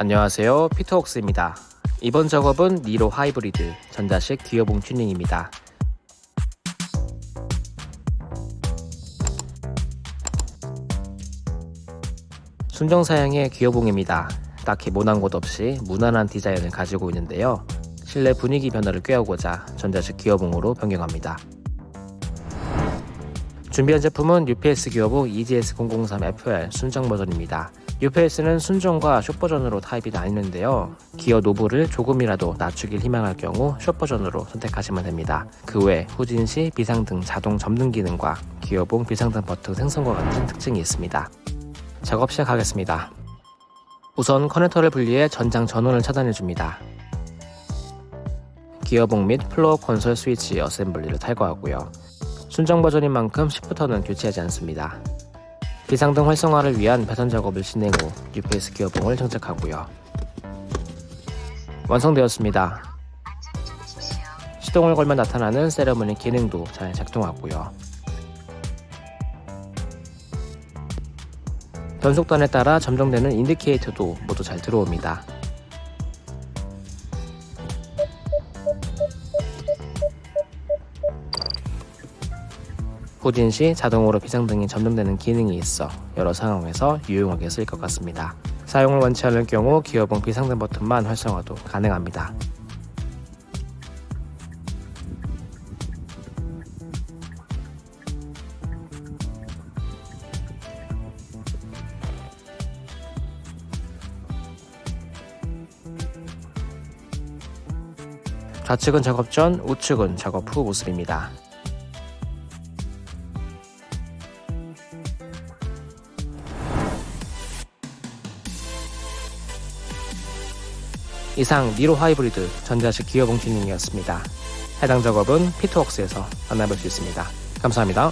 안녕하세요. 피터웍스입니다. 이번 작업은 니로 하이브리드 전자식 기어봉 튜닝입니다. 순정 사양의 기어봉입니다. 딱히 모난 곳 없이 무난한 디자인을 가지고 있는데요. 실내 분위기 변화를 꾀하고자 전자식 기어봉으로 변경합니다. 준비한 제품은 UPS 기어봉 EGS003FR 순정 버전입니다 UPS는 순정과 숏 버전으로 타입이 나뉘는데요. 기어 knob를 조금이라도 낮추길 희망할 경우 숏 버전으로 선택하시면 됩니다. 그 외 후진 시 비상등 자동 점등 기능과 기어봉 비상등 버튼 생성과 같은 특징이 있습니다. 작업 시작하겠습니다. 우선 커넥터를 분리해 전장 전원을 차단해줍니다. 기어봉 및 플로어 콘솔 스위치 assembly를 탈거하고요. 순정 버전인 만큼 shifter는 교체하지 않습니다. 비상등 활성화를 위한 배선 작업을 진행 후 UPS 기어봉을 장착하고요. 완성되었습니다. 시동을 걸면 나타나는 세레머니 기능도 잘 작동하고요. 변속단에 따라 점정되는 인디케이터도 모두 잘 들어옵니다. 후진 시 자동으로 비상등이 점등되는 기능이 있어 여러 상황에서 유용하게 쓰일 것 같습니다. 사용을 원치 않을 경우 기어봉 비상등 버튼만 활성화도 가능합니다. 좌측은 작업 전, 우측은 작업 후 모습입니다. 이상 니로 하이브리드 전자식 기어 봉 튜닝이었습니다. 해당 작업은 피트웍스에서 만나볼 수 있습니다. 감사합니다.